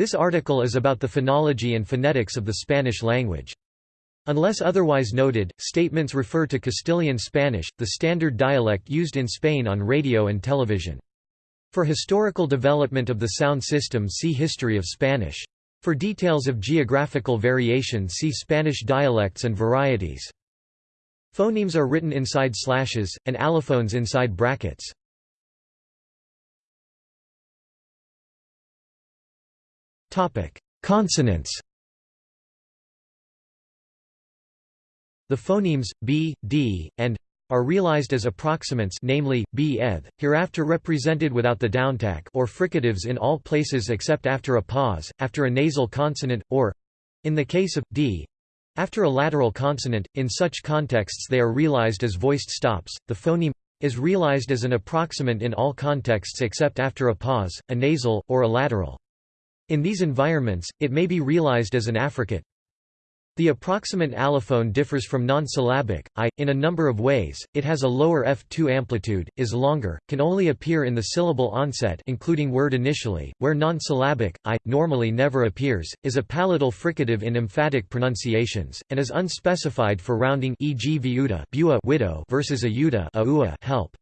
This article is about the phonology and phonetics of the Spanish language. Unless otherwise noted, statements refer to Castilian Spanish, the standard dialect used in Spain on radio and television. For historical development of the sound system see History of Spanish. For details of geographical variation see Spanish dialects and varieties. Phonemes are written inside slashes, and allophones inside brackets. Consonants The phonemes, b, d, and are realized as approximants namely, b eth, hereafter represented without the downtack or fricatives in all places except after a pause, after a nasal consonant, or—in the case of, d, after a lateral consonant, in such contexts they are realized as voiced stops. The phoneme is realized as an approximant in all contexts except after a pause, a nasal, or a lateral. In these environments, it may be realized as an affricate. The approximant allophone differs from non-syllabic, i, in a number of ways, it has a lower F2 amplitude, is longer, can only appear in the syllable onset including word initially, where non-syllabic, i, normally never appears, is a palatal fricative in emphatic pronunciations, and is unspecified for rounding e.g. viuda widow versus ayuda help.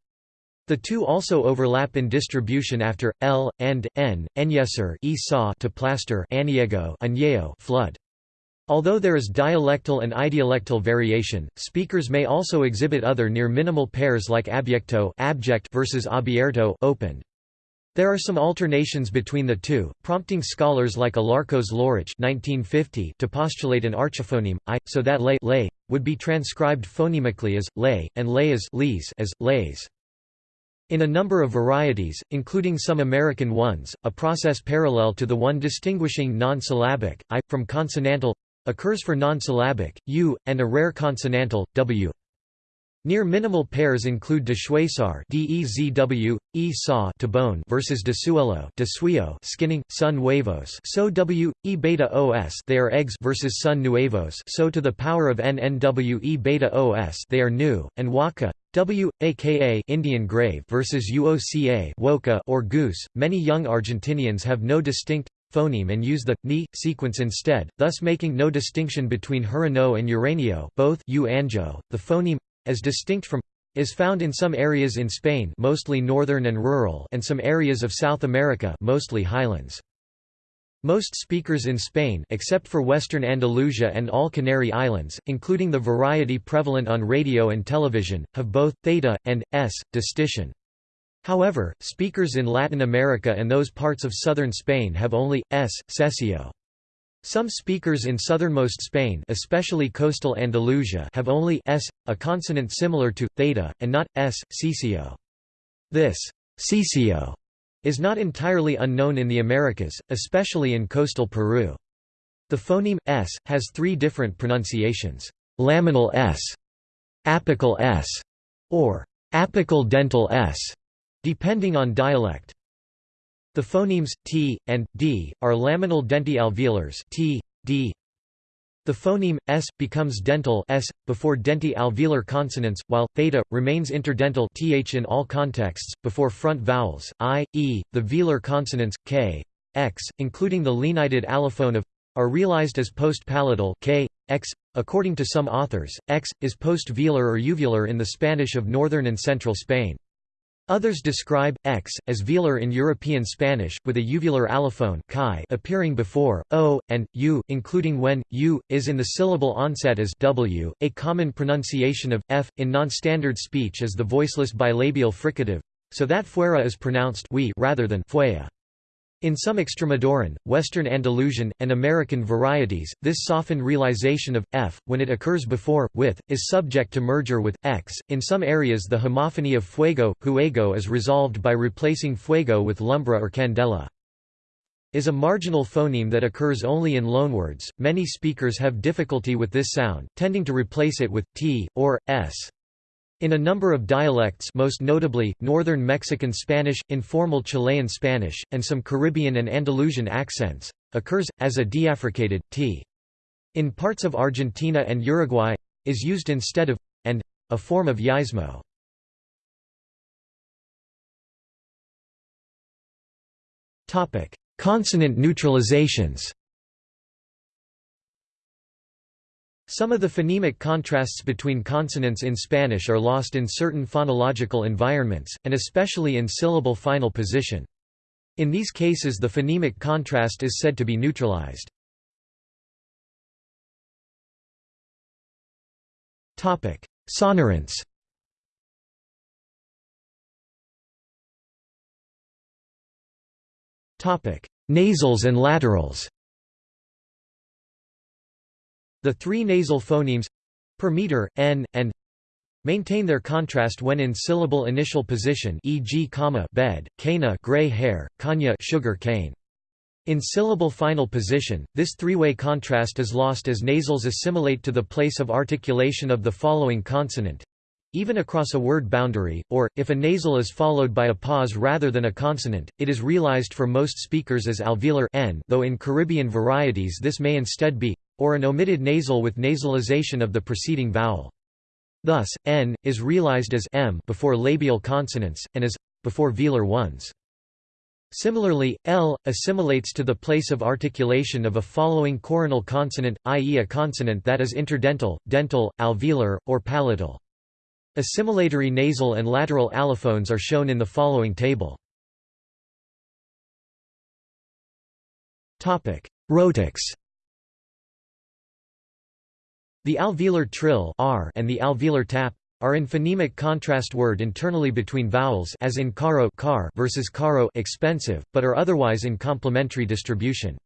The two also overlap in distribution after l and n, enyeser e to plaster aniego flood. Although there is dialectal and idiolectal variation, speakers may also exhibit other near minimal pairs like abyecto abject versus abierto opened. There are some alternations between the two, prompting scholars like Alarcos Llorach to postulate an archiphoneme, i, so that lay, lay would be transcribed phonemically as, lay, and lay as, as lays. In a number of varieties, including some American ones, a process parallel to the one distinguishing non-syllabic, i, from consonantal occurs for non-syllabic, u, and a rare consonantal, w. Near minimal pairs include deschwesar dezw, e saw to bone versus desuelo desuio skinning, sun nuevos so w, e beta os they are eggs versus sun nuevos so to the power of n n w e beta os they are new, and waka w, aka Indian grave versus uoca woka or goose. Many young Argentinians have no distinct phoneme and use the ni sequence instead, thus making no distinction between Hurano and Uranio, both u. The phoneme as distinct from is found in some areas in Spain mostly northern and rural and some areas of South America mostly highlands. Most speakers in Spain except for western Andalusia and all Canary Islands, including the variety prevalent on radio and television, have both theta and s distinción. However, speakers in Latin America and those parts of southern Spain have only s seseo. Some speakers in southernmost Spain especially coastal Andalusia have only s, a consonant similar to, theta, and not, s, ceceo. This ceceo is not entirely unknown in the Americas, especially in coastal Peru. The phoneme, s, has three different pronunciations, laminal s, apical s, or apical dental s, depending on dialect. The phonemes t and d are laminal denti-alveolars t, d. The phoneme s becomes dental s before denti-alveolar consonants, while theta remains interdental th in all contexts before front vowels i, e. The velar consonants k, x, including the lenited allophone of are realized as post-palatal k, x. According to some authors, x is post-velar or uvular in the Spanish of northern and central Spain. Others describe x as velar in European Spanish, with a uvular allophone chi appearing before o and u, including when u is in the syllable onset as w. A common pronunciation of f in non-standard speech is the voiceless bilabial fricative, so that fuera is pronounced we rather than fuea. In some Extremaduran, Western Andalusian, and American varieties, this softened realization of f, when it occurs before, with, is subject to merger with, x. In some areas the homophony of fuego, huego is resolved by replacing fuego with lumbra or candela. Is a marginal phoneme that occurs only in loanwords. Many speakers have difficulty with this sound, tending to replace it with t, or, s. In a number of dialects most notably, northern Mexican Spanish, informal Chilean Spanish, and some Caribbean and Andalusian accents, occurs, as a deaffricated, t. In parts of Argentina and Uruguay, is used instead of, and, a form of yeísmo. Consonant neutralizations Some of the phonemic contrasts between consonants in Spanish are lost in certain phonological environments, and especially in syllable final position. In these cases the phonemic contrast is said to be neutralized. Topic: Sonorants Topic: Nasals and laterals The three nasal phonemes per meter, n, and maintain their contrast when in syllable initial position e.g. comma bed, cana gray hair, kanya sugar cane. In syllable final position, this three-way contrast is lost as nasals assimilate to the place of articulation of the following consonant even across a word boundary, or, if a nasal is followed by a pause rather than a consonant, it is realized for most speakers as alveolar n though in Caribbean varieties this may instead be or an omitted nasal with nasalization of the preceding vowel. Thus, n is realized as m before labial consonants, and as before velar ones. Similarly, l assimilates to the place of articulation of a following coronal consonant, i.e. a consonant that is interdental, dental, alveolar, or palatal. Assimilatory nasal and lateral allophones are shown in the following table. Rhotics The alveolar trill r and the alveolar tap are in phonemic contrast word internally between vowels as in caro car versus caro expensive, but are otherwise in complementary distribution.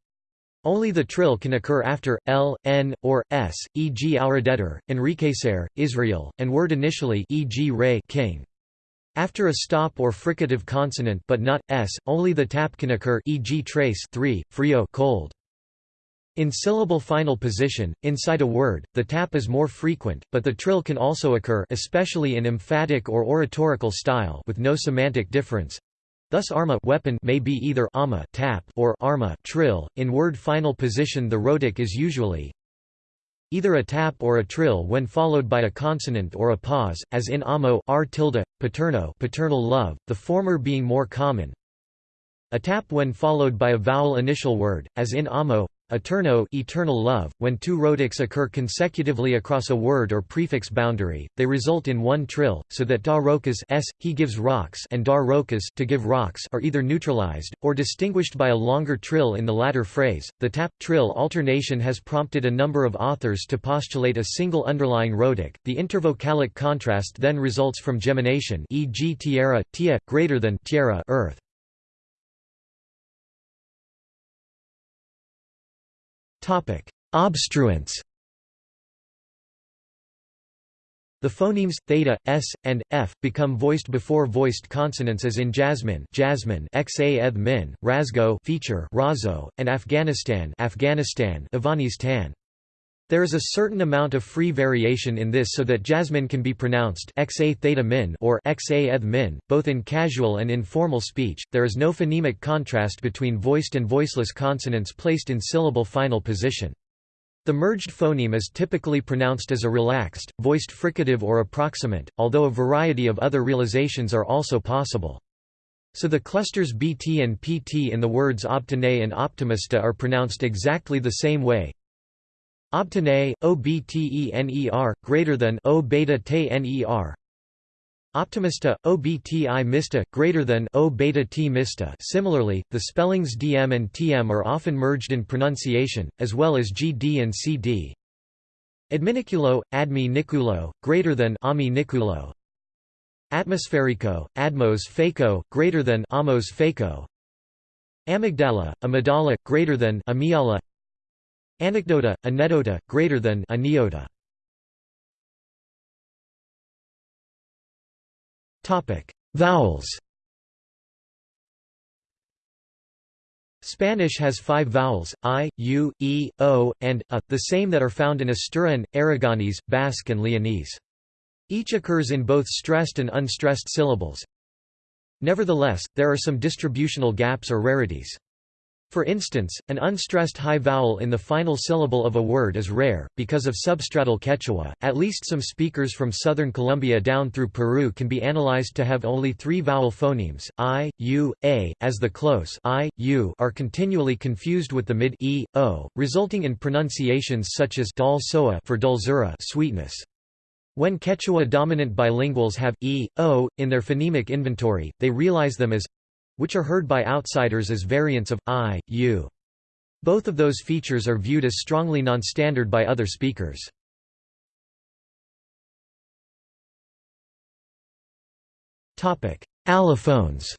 Only the trill can occur after l, n, or s, e.g. enriquecer, enriquecer, Israel, and word initially e.g. re king. After a stop or fricative consonant but not s, only the tap can occur e.g. trace 3, frio cold. In syllable final position, inside a word, the tap is more frequent, but the trill can also occur especially in emphatic or oratorical style with no semantic difference. Thus arma weapon may be either ama tap or arma trill. In word final position the rhotic is usually either a tap or a trill when followed by a consonant or a pause, as in amo r tilde, paterno paternal love, the former being more common. A tap when followed by a vowel initial word, as in amo Eterno eternal love. When two rhotics occur consecutively across a word or prefix boundary, they result in one trill, so that da rokas s, he gives rocks and dar to give rocks are either neutralized, or distinguished by a longer trill in the latter phrase. The tap-trill alternation has prompted a number of authors to postulate a single underlying rhotic. The intervocalic contrast then results from gemination e.g. tierra, tia, greater than tierra earth. Obstruents The phonemes theta, s, and f become voiced before voiced consonants as in Jasmine, Jasmine, xa min, Razgo, feature, Razo, and Afghanistan, Afghanistan, Afghanistan. There is a certain amount of free variation in this so that jasmine can be pronounced xa theta min or xa eth min, both in casual and informal speech. There is no phonemic contrast between voiced and voiceless consonants placed in syllable final position. The merged phoneme is typically pronounced as a relaxed, voiced fricative or approximant, although a variety of other realizations are also possible. So the clusters bt and pt in the words obtene and optimista are pronounced exactly the same way, Obtene, obtener, greater than O beta. Optimista, obti mista, greater than O beta t mista. Similarly, the spellings dm and tm are often merged in pronunciation, as well as gd and cd. Adminiculo, admi niculo, greater than ami niculo. Atmospherico, admos faco, greater than amos faco. Amygdala, amygdala, greater than amiala. Anecdota, anedota, greater than aneota. Topic: Vowels. Spanish has five vowels, i, u, e, o, and a, the same that are found in Asturian, Aragonese, Basque and Leonese. Each occurs in both stressed and unstressed syllables. Nevertheless, there are some distributional gaps or rarities. For instance, an unstressed high vowel in the final syllable of a word is rare, because of substratal Quechua. At least some speakers from southern Colombia down through Peru can be analyzed to have only three vowel phonemes, i, u, a, as the close i, u are continually confused with the mid e, o, resulting in pronunciations such as dulsoa for dulzura sweetness. When Quechua-dominant bilinguals have e, o, in their phonemic inventory, they realize them as which are heard by outsiders as variants of I, U. Both of those features are viewed as strongly non-standard by other speakers. Allophones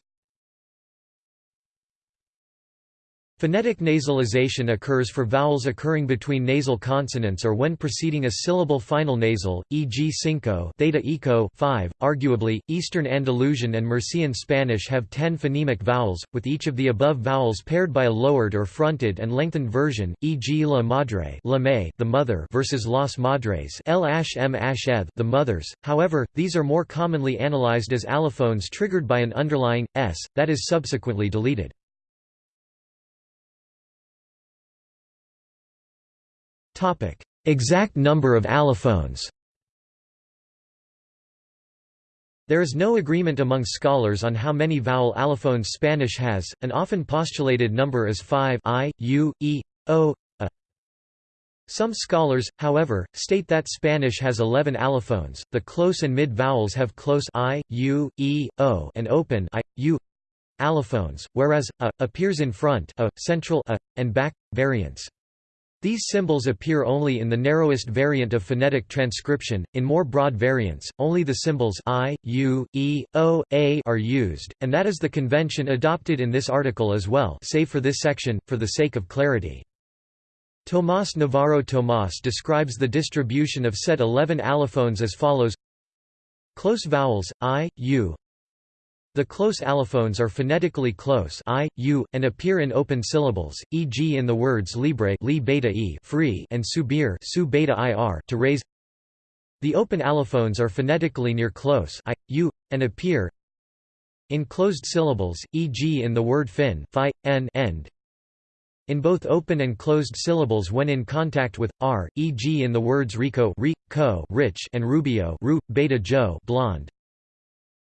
Phonetic nasalization occurs for vowels occurring between nasal consonants or when preceding a syllable final nasal, e.g. cinco theta eco 5. Arguably, Eastern Andalusian and Murcian Spanish have ten phonemic vowels, with each of the above vowels paired by a lowered or fronted and lengthened version, e.g. la madre la may, the mother versus las madres l m the mothers. However, these are more commonly analyzed as allophones triggered by an underlying s, that is subsequently deleted. Exact number of allophones There is no agreement among scholars on how many vowel allophones Spanish has, an often postulated number is 5 i, u, e, o, a. Some scholars, however, state that Spanish has 11 allophones. The close and mid vowels have close i, u, e, o and open i, u allophones, whereas a appears in front a, central a, and back variants. These symbols appear only in the narrowest variant of phonetic transcription. In more broad variants, only the symbols i, u, e, o, a are used, and that is the convention adopted in this article as well, save for this section, for the sake of clarity. Tomás Navarro Tomás describes the distribution of set 11 allophones as follows Close vowels, i, u, the close allophones are phonetically close i, u, and appear in open syllables, e.g. in the words libre li beta e free and subir su beta ir to raise. The open allophones are phonetically near close i, u, and appear in closed syllables, e.g. in the word fin fi, n end. In both open and closed syllables when in contact with r, e.g. in the words rico, ri, co, rich, and rubio, ru, beta joe, blonde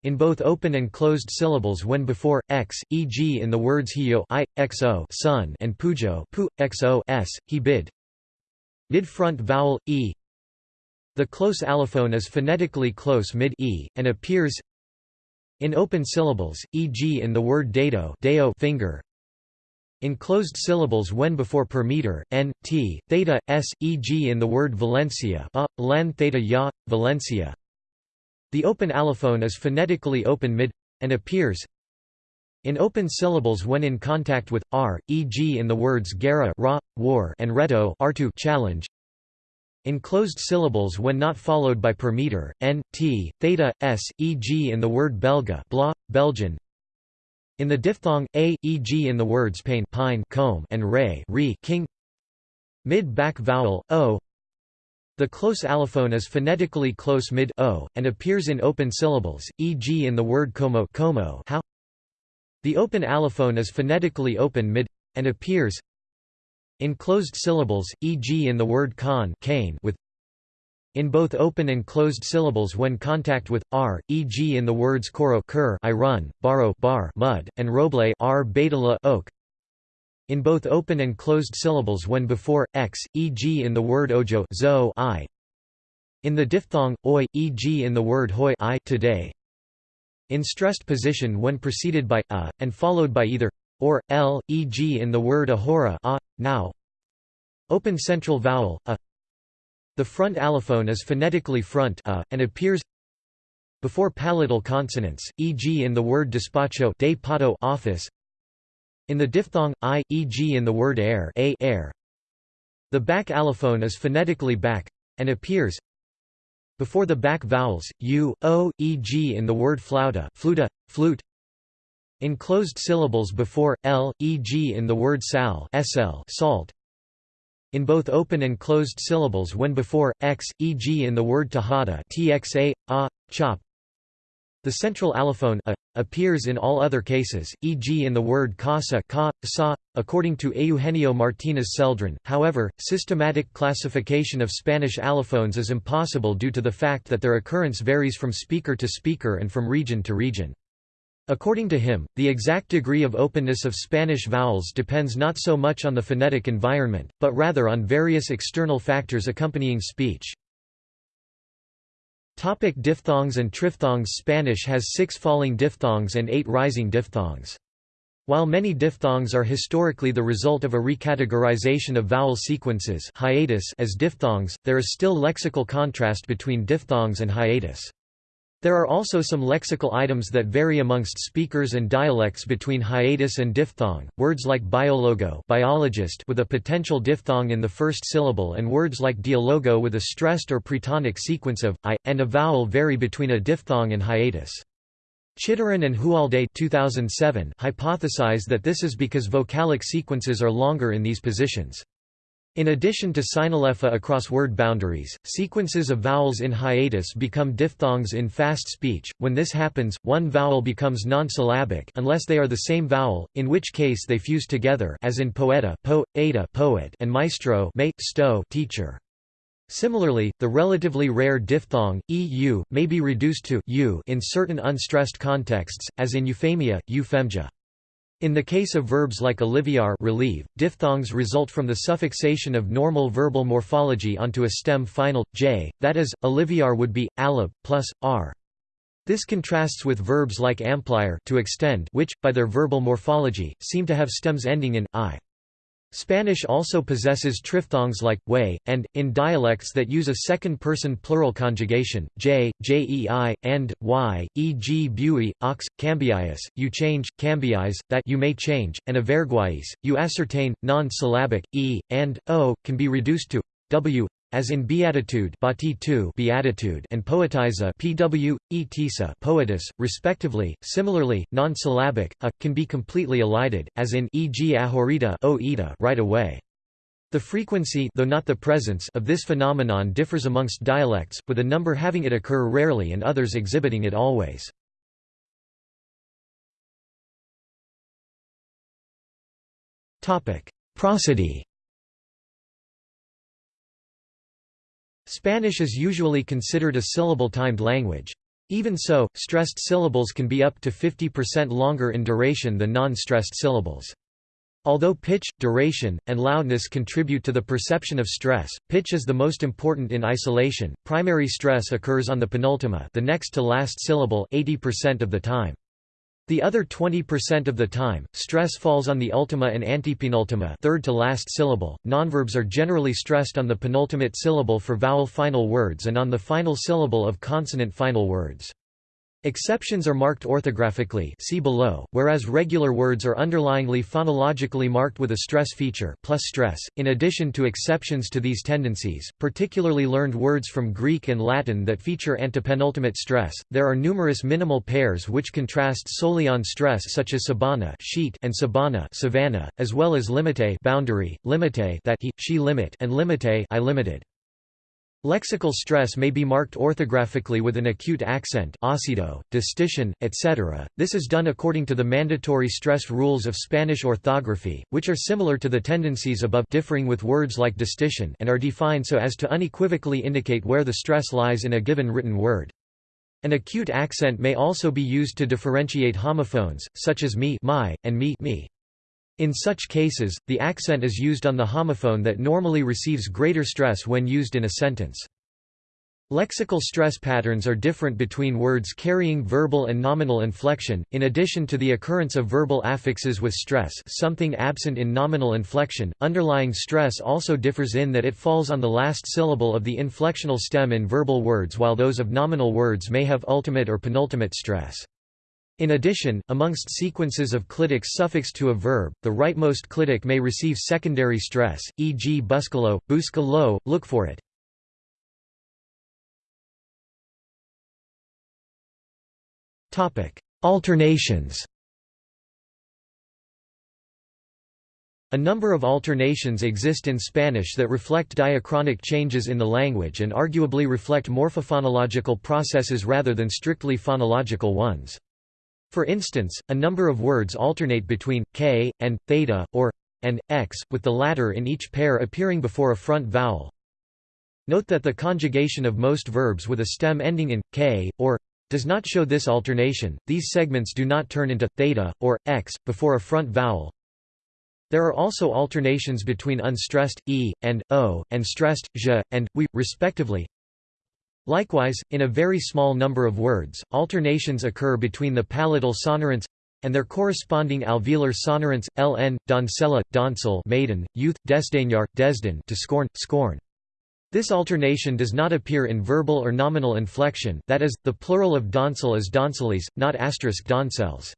in both open and closed syllables when before x, e.g. in the words hio i, xo sun and pujo pu, xo s, he bid. Mid-front vowel, e The close allophone is phonetically close mid-e, and appears in open syllables, e.g. in the word dado deo finger, in closed syllables when before per meter, n, t, theta, s, e.g. in the word Valencia a, len theta ya, Valencia the open allophone is phonetically open mid and appears in open syllables when in contact with r, e.g. in the words guerra ra, war and reto artu challenge. In closed syllables when not followed by per meter, n, t, theta, s, e.g. in the word belga blah, Belgian. In the diphthong a, e.g. in the words pain pine comb and re, re king. Mid-back vowel o the close allophone is phonetically close mid-o, and appears in open syllables, e.g. in the word como, como how. The open allophone is phonetically open mid and appears in closed syllables, e.g. in the word con cane with in both open and closed syllables when contact with r, e.g. in the words coro cur I run, baro bar mud, and roble r betala oak in both open and closed syllables when before x, e.g. in the word ojo zo I. In the diphthong oi, e.g. in the word hoi I today. In stressed position when preceded by a and followed by either or l, e.g. in the word ahora a, now. Open central vowel a. The front allophone is phonetically front a, and appears before palatal consonants, e.g. in the word despacho de pato office, in the diphthong, i, e.g. in the word air, a air. The back allophone is phonetically back, and appears before the back vowels, u, o, e.g. in the word flauta, fluta, flute. In closed syllables before, l, e.g. in the word sal, sl, salt. In both open and closed syllables when before, x, e.g. in the word tahada txa, a, chop. The central allophone a, appears in all other cases, e.g. in the word casa ka, sa, according to Eugenio Martínez Celdrán. However, systematic classification of Spanish allophones is impossible due to the fact that their occurrence varies from speaker to speaker and from region to region. According to him, the exact degree of openness of Spanish vowels depends not so much on the phonetic environment, but rather on various external factors accompanying speech. Topic diphthongs and triphthongs Spanish has six falling diphthongs and eight rising diphthongs. While many diphthongs are historically the result of a recategorization of vowel sequences hiatus as diphthongs, there is still lexical contrast between diphthongs and hiatus. There are also some lexical items that vary amongst speakers and dialects between hiatus and diphthong, words like biologo biologist with a potential diphthong in the first syllable and words like dialogo with a stressed or pretonic sequence of i, and a vowel vary between a diphthong and hiatus. Chitoran and Hualde 2007 hypothesize that this is because vocalic sequences are longer in these positions. In addition to synalepha across word boundaries, sequences of vowels in hiatus become diphthongs in fast speech. When this happens, one vowel becomes non-syllabic unless they are the same vowel, in which case they fuse together as in poeta, po, eta, poet, and maestro, may, sto, teacher. Similarly, the relatively rare diphthong eu may be reduced to u in certain unstressed contexts, as in euphemia, euphemesia. In the case of verbs like aliviar relieve, diphthongs result from the suffixation of normal verbal morphology onto a stem final, j, that is, aliviar would be, alib, plus, r. This contrasts with verbs like ampliar to extend which, by their verbal morphology, seem to have stems ending in i. Spanish also possesses triphthongs like way, and, in dialects that use a second-person plural conjugation, j, jei, and, y, e.g. bui, ox, cambiais, you change, cambiais, that you may change, and averguais, you ascertain, non-syllabic, e, and, o, can be reduced to w, as in beatitude beatitude and poetiza pw, etisa poetis, respectively. Similarly, non-syllabic, a, can be completely elided, as in e.g. ahorita o right away. The frequency though not the presence of this phenomenon differs amongst dialects, with a number having it occur rarely and others exhibiting it always. Prosody Spanish is usually considered a syllable-timed language. Even so, stressed syllables can be up to 50% longer in duration than non-stressed syllables. Although pitch, duration, and loudness contribute to the perception of stress, pitch is the most important in isolation. Primary stress occurs on the penultima, the next to last syllable 80% of the time. The other 20% of the time, stress falls on the ultima and antepenultima third to last syllable. Nonverbs are generally stressed on the penultimate syllable for vowel final words and on the final syllable of consonant final words. Exceptions are marked orthographically see below, whereas regular words are underlyingly phonologically marked with a stress feature plus stress. .In addition to exceptions to these tendencies, particularly learned words from Greek and Latin that feature antepenultimate stress, there are numerous minimal pairs which contrast solely on stress such as sabana sheet and sabana savannah, as well as limite boundary, limite that he, she limit and limite I limited. Lexical stress may be marked orthographically with an acute accent ácido, distinción, etc. This is done according to the mandatory stress rules of Spanish orthography, which are similar to the tendencies above differing with words like distinción and are defined so as to unequivocally indicate where the stress lies in a given written word. An acute accent may also be used to differentiate homophones, such as me my, and me, me. In such cases, the accent is used on the homophone that normally receives greater stress when used in a sentence. Lexical stress patterns are different between words carrying verbal and nominal inflection, in addition to the occurrence of verbal affixes with stress something absent in nominal inflection, underlying stress also differs in that it falls on the last syllable of the inflectional stem in verbal words while those of nominal words may have ultimate or penultimate stress. In addition, amongst sequences of clitics suffixed to a verb, the rightmost clitic may receive secondary stress, e.g. buscalo, busca lo, look for it. Alternations A number of alternations exist in Spanish that reflect diachronic changes in the language and arguably reflect morphophonological processes rather than strictly phonological ones. For instance, a number of words alternate between k and theta or and x, with the latter in each pair appearing before a front vowel. Note that the conjugation of most verbs with a stem ending in k or does not show this alternation. These segments do not turn into theta or x before a front vowel, there are also alternations between unstressed e and o and stressed j and we respectively. Likewise, in a very small number of words, alternations occur between the palatal sonorants and their corresponding alveolar sonorants ln, doncella, doncel maiden, youth, desdaignard, desden to scorn, scorn. This alternation does not appear in verbal or nominal inflection that is, the plural of doncel is donceles, not asterisk doncels.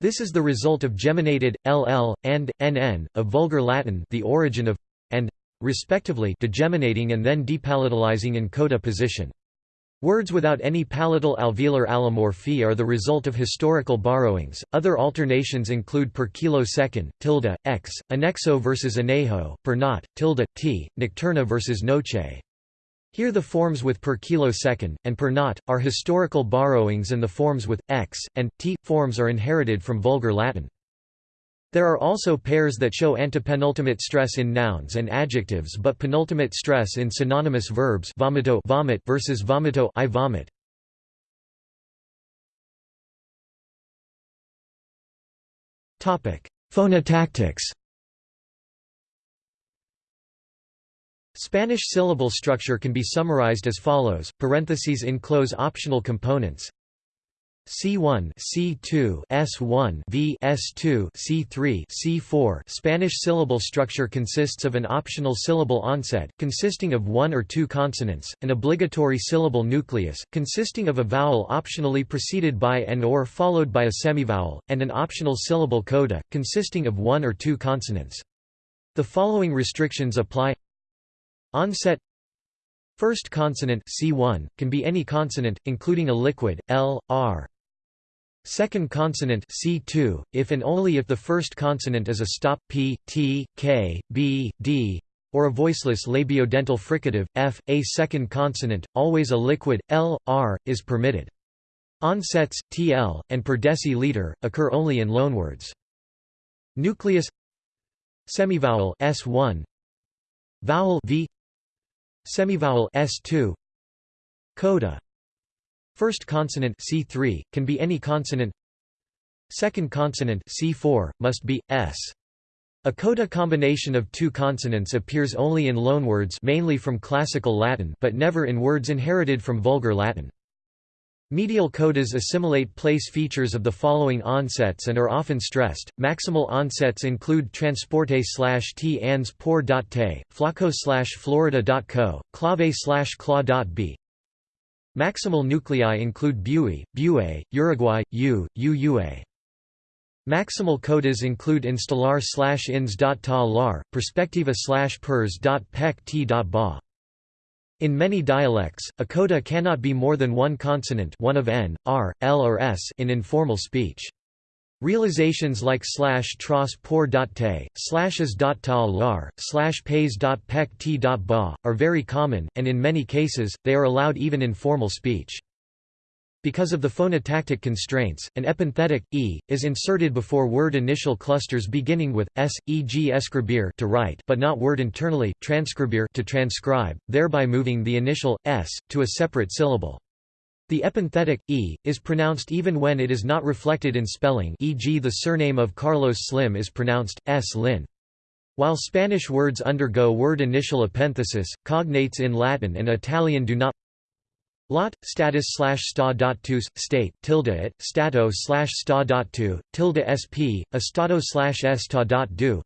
This is the result of geminated, ll, and, nn, of Vulgar Latin the origin of, and, respectively degeminating and then depalatalizing in coda position. Words without any palatal alveolar allomorphy are the result of historical borrowings. Other alternations include per kilo second, tilde, x, annexo versus anejo, per not, tilde, t, nocturna versus noche. Here the forms with per kilosecond, and per not, are historical borrowings and the forms with, x, and, t, forms are inherited from Vulgar Latin. There are also pairs that show antepenultimate stress in nouns and adjectives but penultimate stress in synonymous verbs vomito vomit versus vomito I vomit. Phonotactics Spanish syllable structure can be summarized as follows, parentheses enclose optional components C1 C2 S1 V S2 C3 C4 Spanish syllable structure consists of an optional syllable onset consisting of one or two consonants, an obligatory syllable nucleus consisting of a vowel optionally preceded by and or followed by a semivowel, and an optional syllable coda consisting of one or two consonants. The following restrictions apply Onset First consonant C1 can be any consonant, including a liquid L, R. Second consonant C2, if and only if the first consonant is a stop P, T, K, B, D, or a voiceless labiodental fricative F. A second consonant, always a liquid L, R, is permitted. Onsets TL and per deciliter occur only in loanwords. Nucleus Semivowel S1 Vowel V Semivowel S2 Coda First consonant C3 can be any consonant Second consonant C4 must be s a coda combination of two consonants appears only in loanwords mainly from classical Latin but never in words inherited from Vulgar Latin. Medial codas assimilate place features of the following onsets and are often stressed. Maximal onsets include transporte slash t ans por dot te, flaco slash florida.co, clave slash claw.b. Maximal nuclei include bui, bue, Uruguay, u, uua. Maximal codas include instalar slash ins dot ta lar, perspectiva slash pers dot pec t dot ba. In many dialects, a coda cannot be more than one consonant one of n, r, l or s in informal speech. Realizations like slash tros por dot te, slashes dot tal lar, slash pays dot pec t dot ba, are very common, and in many cases, they are allowed even in formal speech. Because of the phonotactic constraints, an epenthetic, e, is inserted before word initial clusters beginning with, s, e.g. escribir to write but not word internally, transcribir to transcribe, thereby moving the initial, s, to a separate syllable. The epenthetic, e, is pronounced even when it is not reflected in spelling e.g. the surname of Carlos Slim is pronounced, s lin. While Spanish words undergo word initial epenthesis, cognates in Latin and Italian do not Lot, status slash sta dot tus, state, tilde it, stato slash sta dot tu, tilde sp, estado slash esta dot du.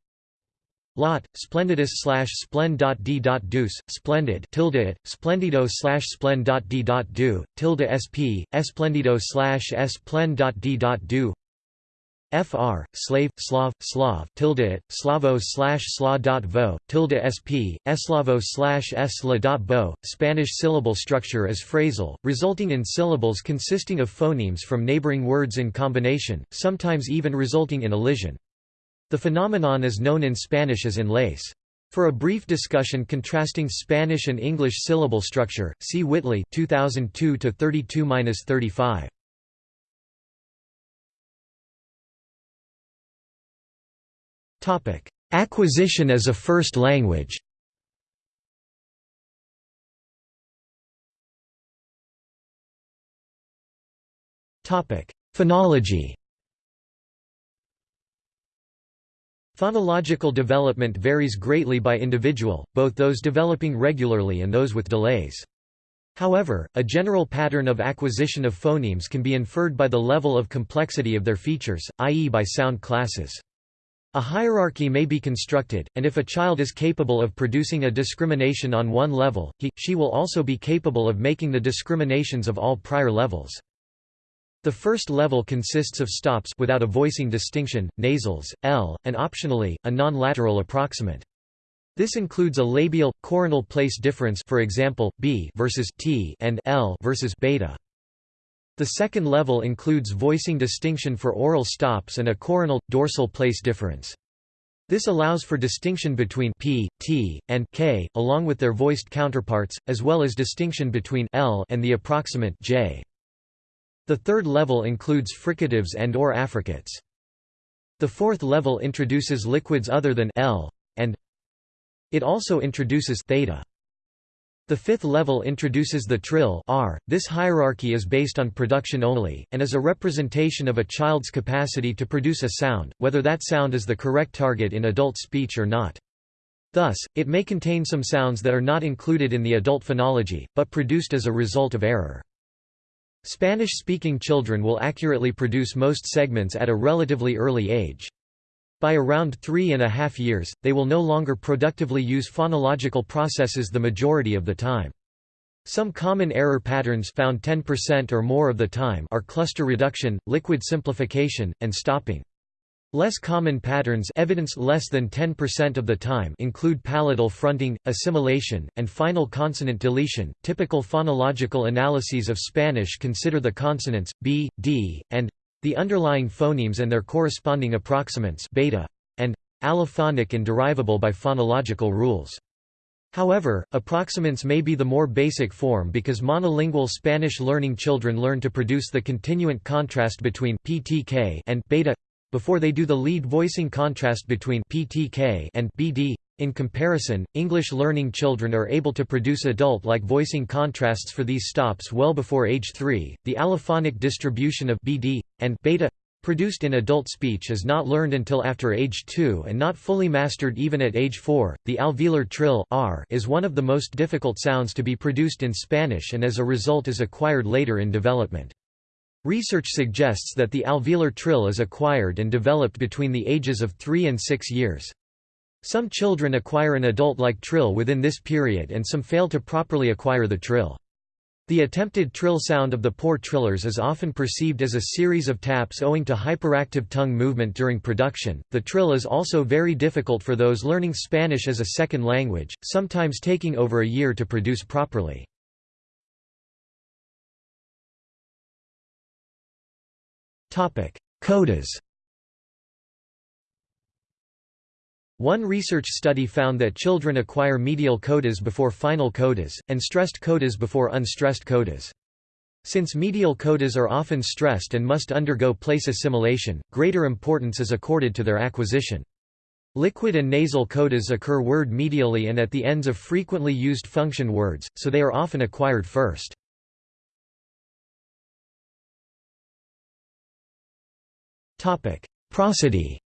Lot, splendidus slash splen dot d dot deuce, splendid, tilde it, splendido slash splen dot d dot du, tilde sp, esplendido slash s dot d dot du. Fr, slave, Slav, Slav, tilde, Slavo slash sla dot vo, tilde sp, eslavo slash esla dot bo. Spanish syllable structure is phrasal, resulting in syllables consisting of phonemes from neighboring words in combination, sometimes even resulting in elision. The phenomenon is known in Spanish as enlace. For a brief discussion contrasting Spanish and English syllable structure, see Whitley 2002 32-35. Topic: Acquisition as a first language. Topic: Phonology. Phonological development varies greatly by individual, both those developing regularly and those with delays. However, a general pattern of acquisition of phonemes can be inferred by the level of complexity of their features, i.e. by sound classes. A hierarchy may be constructed, and if a child is capable of producing a discrimination on one level, he, she will also be capable of making the discriminations of all prior levels. The first level consists of stops without a voicing distinction, nasals, L, and optionally, a non-lateral approximant. This includes a labial, coronal place difference for example, B versus T and L versus beta. The second level includes voicing distinction for oral stops and a coronal, dorsal place difference. This allows for distinction between p, t, and k, along with their voiced counterparts, as well as distinction between l and the approximant j. The third level includes fricatives and or affricates. The fourth level introduces liquids other than L and it also introduces theta. The fifth level introduces the trill R. This hierarchy is based on production only, and is a representation of a child's capacity to produce a sound, whether that sound is the correct target in adult speech or not. Thus, it may contain some sounds that are not included in the adult phonology, but produced as a result of error. Spanish-speaking children will accurately produce most segments at a relatively early age. By around three and a half years, they will no longer productively use phonological processes the majority of the time. Some common error patterns found 10% or more of the time are cluster reduction, liquid simplification, and stopping. Less common patterns evidence less than 10% of the time include palatal fronting, assimilation, and final consonant deletion. Typical phonological analyses of Spanish consider the consonants b, d, and the underlying phonemes and their corresponding approximants beta and allophonic and derivable by phonological rules. However, approximants may be the more basic form because monolingual Spanish learning children learn to produce the continuant contrast between ptk and beta before they do the lead voicing contrast between PTK and BD. In comparison, English learning children are able to produce adult-like voicing contrasts for these stops well before age 3. The allophonic distribution of BD and beta produced in adult speech is not learned until after age 2 and not fully mastered even at age 4. The alveolar trill R is one of the most difficult sounds to be produced in Spanish and as a result is acquired later in development. Research suggests that the alveolar trill is acquired and developed between the ages of 3 and 6 years. Some children acquire an adult-like trill within this period and some fail to properly acquire the trill. The attempted trill sound of the poor trillers is often perceived as a series of taps owing to hyperactive tongue movement during production. The trill is also very difficult for those learning Spanish as a second language, sometimes taking over a year to produce properly. Codas One research study found that children acquire medial codas before final codas, and stressed codas before unstressed codas. Since medial codas are often stressed and must undergo place assimilation, greater importance is accorded to their acquisition. Liquid and nasal codas occur word medially and at the ends of frequently used function words, so they are often acquired first. Prosody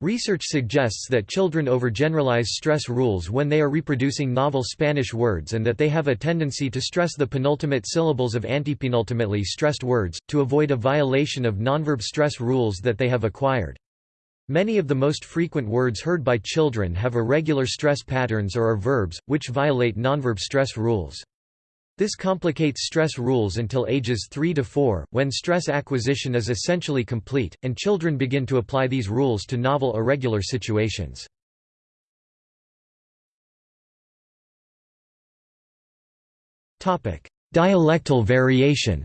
Research suggests that children overgeneralize stress rules when they are reproducing novel Spanish words and that they have a tendency to stress the penultimate syllables of antepenultimately stressed words, to avoid a violation of nonverb stress rules that they have acquired. Many of the most frequent words heard by children have irregular stress patterns or are verbs, which violate nonverb stress rules. This complicates stress rules until ages 3 to 4, when stress acquisition is essentially complete, and children begin to apply these rules to novel irregular situations. Dialectal variation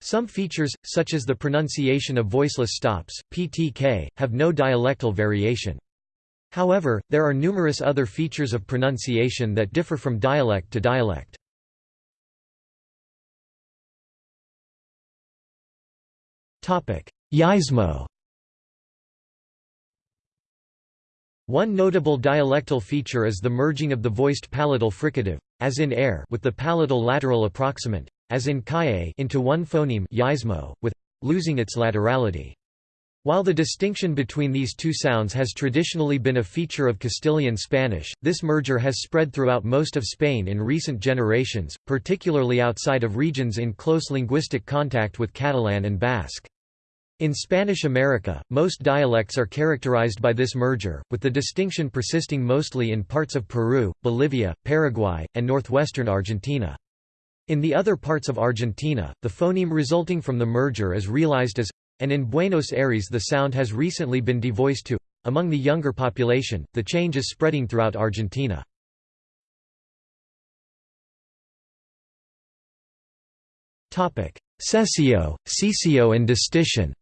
Some features, such as the pronunciation of voiceless stops (ptk), have no dialectal variation. However, there are numerous other features of pronunciation that differ from dialect to dialect. Yeísmo. One notable dialectal feature is the merging of the voiced palatal fricative, as in air, with the palatal lateral approximant, as in kaye into one phoneme yeísmo, with losing its laterality. While the distinction between these two sounds has traditionally been a feature of Castilian Spanish, this merger has spread throughout most of Spain in recent generations, particularly outside of regions in close linguistic contact with Catalan and Basque. In Spanish America, most dialects are characterized by this merger, with the distinction persisting mostly in parts of Peru, Bolivia, Paraguay, and northwestern Argentina. In the other parts of Argentina, the phoneme resulting from the merger is realized as and in Buenos Aires the sound has recently been devoiced to. Among the younger population, the change is spreading throughout Argentina. Seseo, ceceo and distinción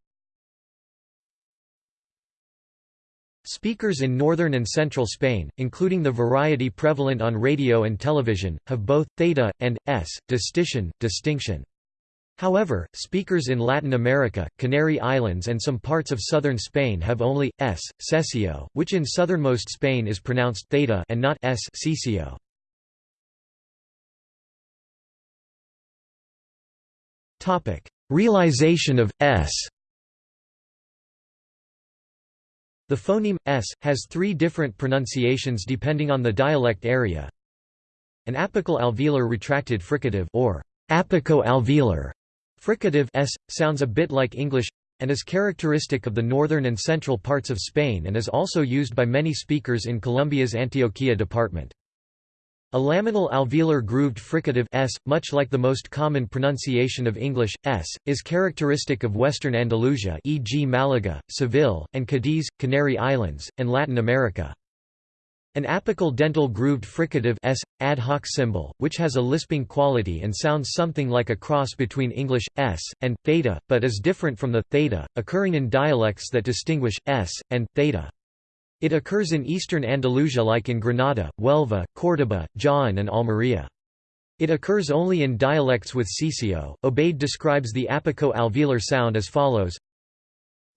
Speakers in northern and central Spain, including the variety prevalent on radio and television, have both theta and s distinción, distinction. However, speakers in Latin America, Canary Islands and some parts of southern Spain have only s seseo, which in southernmost Spain is pronounced theta and not s ceceo. Topic: Realization of s The phoneme s has three different pronunciations depending on the dialect area. An apical alveolar retracted fricative or apico-alveolar fricative s sounds a bit like English and is characteristic of the northern and central parts of Spain and is also used by many speakers in Colombia's Antioquia department. A laminal alveolar grooved fricative s, much like the most common pronunciation of English, s, is characteristic of western Andalusia e.g. Malaga, Seville, and Cadiz, Canary Islands, and Latin America. An apical dental grooved fricative s, ad hoc symbol, which has a lisping quality and sounds something like a cross between English, s, and, theta, but is different from the, theta, occurring in dialects that distinguish, s, and, theta. It occurs in eastern Andalusia like in Granada, Huelva, Córdoba, Jaén and Almería. It occurs only in dialects with seseo. Obaid describes the apico-alveolar sound as follows.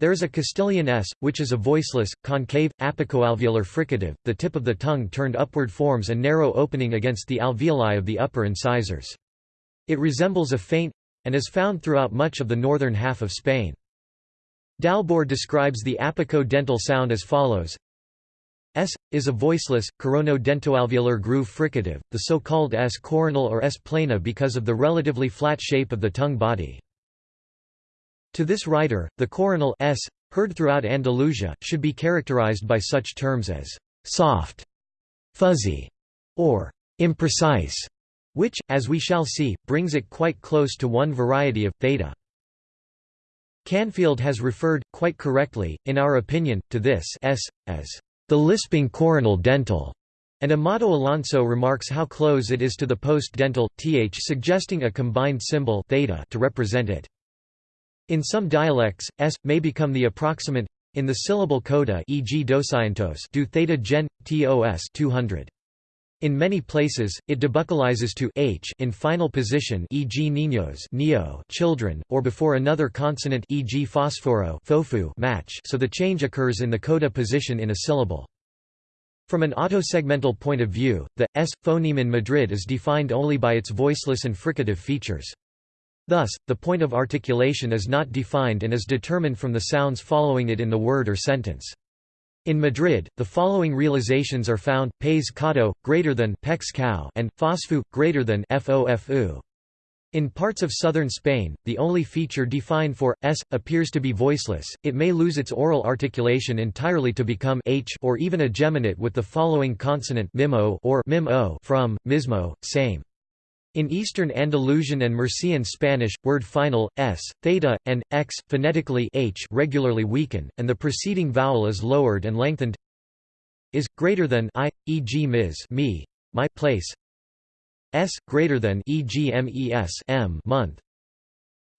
There is a Castilian s, which is a voiceless, concave, apico-alveolar fricative, the tip of the tongue turned upward forms a narrow opening against the alveoli of the upper incisors. It resembles a faint and is found throughout much of the northern half of Spain. Dalbor describes the apico-dental sound as follows S is a voiceless, corono-dentoalveolar groove fricative, the so-called S coronal or S plana because of the relatively flat shape of the tongue body. To this writer, the coronal S, heard throughout Andalusia, should be characterized by such terms as soft, fuzzy, or imprecise, which, as we shall see, brings it quite close to one variety of theta. Canfield has referred, quite correctly, in our opinion, to this S, as the lisping coronal dental, and Amado Alonso remarks how close it is to the post-dental, th suggesting a combined symbol theta to represent it. In some dialects, s may become the approximant in the syllable coda, e.g. doscientos, do theta gen tos 200. In many places, it debuccalizes to h in final position e.g. niños neo children, or before another consonant e.g. fosforo fofu match so the change occurs in the coda position in a syllable. From an autosegmental point of view, the s phoneme in Madrid is defined only by its voiceless and fricative features. Thus, the point of articulation is not defined and is determined from the sounds following it in the word or sentence. In Madrid, the following realizations are found: pes greater than pex cow and fosfu greater than fofu. In parts of southern Spain, the only feature defined for s appears to be voiceless. It may lose its oral articulation entirely to become h or even a geminate with the following consonant mimo or mim from mismo, same. In Eastern Andalusian and Murcian Spanish, word final, s, theta, and, x, phonetically h regularly weaken, and the preceding vowel is lowered and lengthened is, greater than i, e.g. mis me, my place s, greater than e.g. mes m month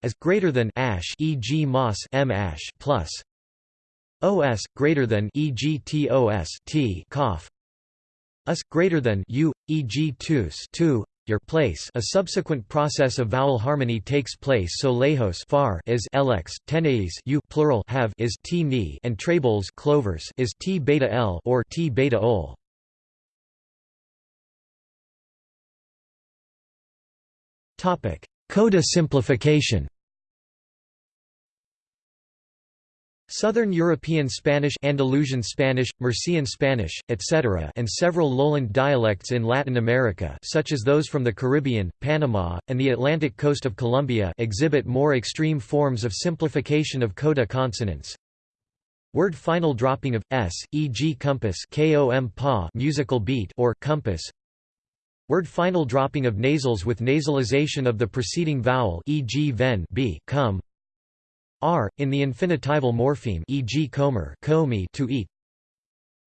as greater than ash e.g. moss m ash plus os greater than e.g. tos t cough us greater than u e.g. tus tu your place. A subsequent process of vowel harmony takes place so lejos far is lx teneis u plural have is t ni and trebles clovers is t beta l or t beta ol. Coda simplification Southern European Spanish Andalusian Spanish, Murcian Spanish, etc. and several lowland dialects in Latin America such as those from the Caribbean, Panama, and the Atlantic coast of Colombia exhibit more extreme forms of simplification of coda consonants. Word final dropping of s, e.g. compass kom pa musical beat or compass. Word final dropping of nasals with nasalization of the preceding vowel e.g. ven b come r, in the infinitival morpheme e.g. comer to eat.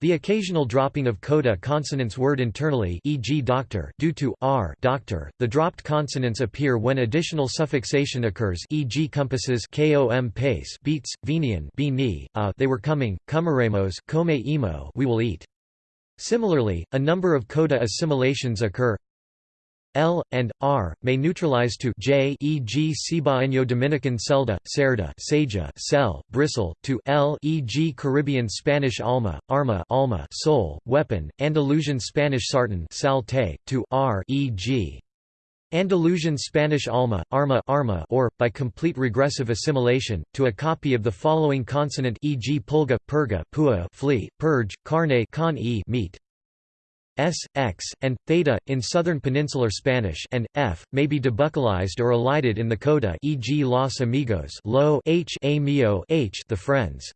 The occasional dropping of coda consonants word internally e.g. doctor due to r doctor. The dropped consonants appear when additional suffixation occurs e.g. compasses kom pace beats, venian b uh, they were coming, comeremos come emo we will eat. Similarly, a number of coda assimilations occur L and R may neutralize to J e.g. Cibaeño Dominican celda, cerda, seja, cell, bristle, to L e.g. Caribbean Spanish alma, arma, alma, soul, weapon, Andalusian Spanish sartén, salte, to R e.g. Andalusian Spanish alma, arma, arma or, by complete regressive assimilation, to a copy of the following consonant e.g. pulga, purga, pua, flea, purge, carne con e meat. S, X, and theta in southern peninsular Spanish and F may be debuccalized or elided in the coda, e.g. Los Amigos, lo H, a mio H, the friends.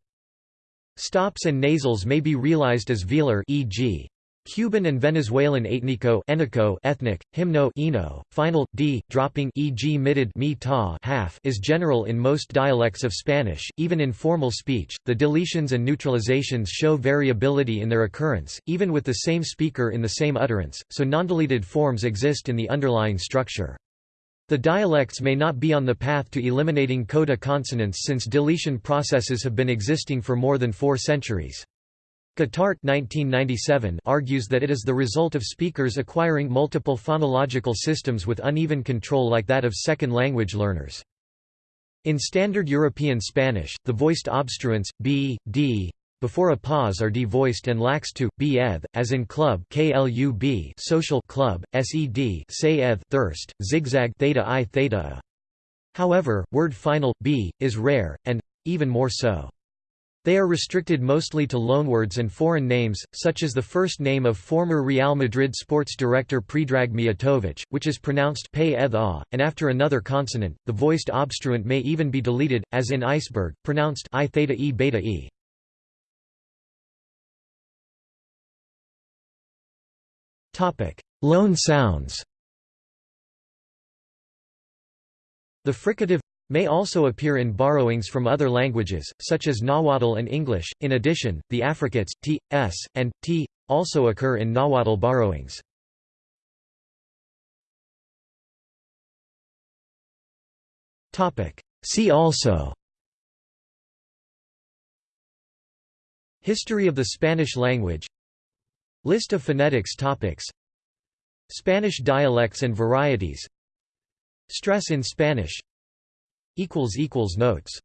Stops and nasals may be realized as velar, e.g. Cuban and Venezuelan etnico enico ethnic, hymno ino, final, d, dropping e.g. mitted mi ta half is general in most dialects of Spanish, even in formal speech. The deletions and neutralizations show variability in their occurrence, even with the same speaker in the same utterance, so non-deleted forms exist in the underlying structure. The dialects may not be on the path to eliminating coda consonants since deletion processes have been existing for more than four centuries. Guitart 1997 argues that it is the result of speakers acquiring multiple phonological systems with uneven control like that of second-language learners. In Standard European Spanish, the voiced obstruents, b, d, before a pause are devoiced and lax to, b eth, as in club klub social club, sed say eth thirst, zigzag theta i theta a. However, word final, b, is rare, and, even more so. They are restricted mostly to loanwords and foreign names, such as the first name of former Real Madrid sports director Predrag Mijatovic, which is pronounced pay and after another consonant, the voiced obstruent may even be deleted, as in iceberg, pronounced i theta e beta e. Loan sounds The fricative may also appear in borrowings from other languages, such as Nahuatl and English. In addition, the affricates t, s, and t also occur in Nahuatl borrowings. See also History of the Spanish language List of phonetics topics Spanish dialects and varieties Stress in Spanish Notes